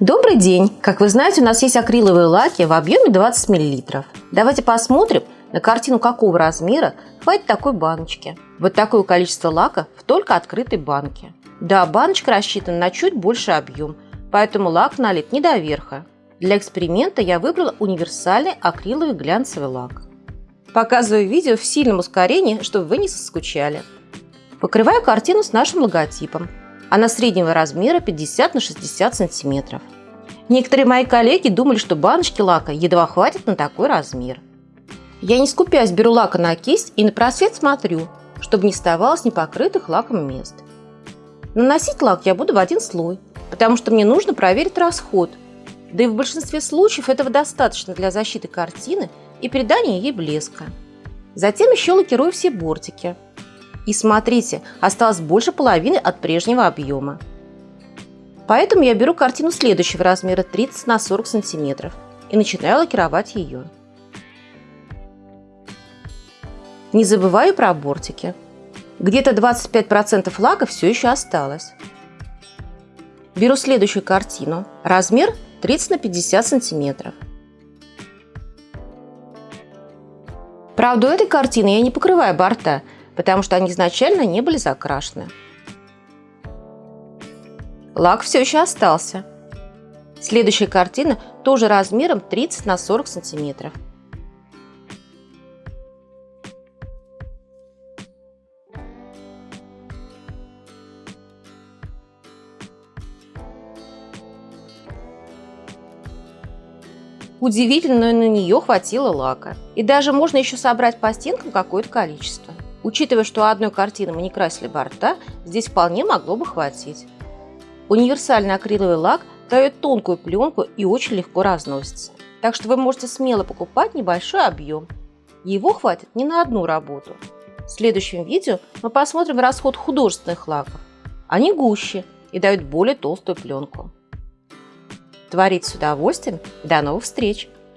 Добрый день! Как вы знаете, у нас есть акриловые лаки в объеме 20 мл. Давайте посмотрим на картину какого размера хватит такой баночки. Вот такое количество лака в только открытой банке. Да, баночка рассчитана на чуть больше объем, поэтому лак налит не до верха. Для эксперимента я выбрала универсальный акриловый глянцевый лак. Показываю видео в сильном ускорении, чтобы вы не соскучали. Покрываю картину с нашим логотипом. Она среднего размера 50 на 60 сантиметров. Некоторые мои коллеги думали, что баночки лака едва хватит на такой размер. Я не скупясь беру лака на кисть и на просвет смотрю, чтобы не оставалось непокрытых лаком мест. Наносить лак я буду в один слой, потому что мне нужно проверить расход. Да и в большинстве случаев этого достаточно для защиты картины и придания ей блеска. Затем еще лакирую все бортики – и смотрите, осталось больше половины от прежнего объема. Поэтому я беру картину следующего размера 30 на 40 сантиметров и начинаю лакировать ее. Не забываю про бортики. Где-то 25% лака все еще осталось. Беру следующую картину. Размер 30 на 50 сантиметров. Правда, у этой картины я не покрываю борта, потому что они изначально не были закрашены. Лак все еще остался. Следующая картина тоже размером 30 на 40 сантиметров. Удивительно, но на нее хватило лака. И даже можно еще собрать по стенкам какое-то количество. Учитывая, что одной картины мы не красили борта, здесь вполне могло бы хватить. Универсальный акриловый лак дает тонкую пленку и очень легко разносится. Так что вы можете смело покупать небольшой объем. Его хватит не на одну работу. В следующем видео мы посмотрим расход художественных лаков. Они гуще и дают более толстую пленку. Творить с удовольствием. До новых встреч!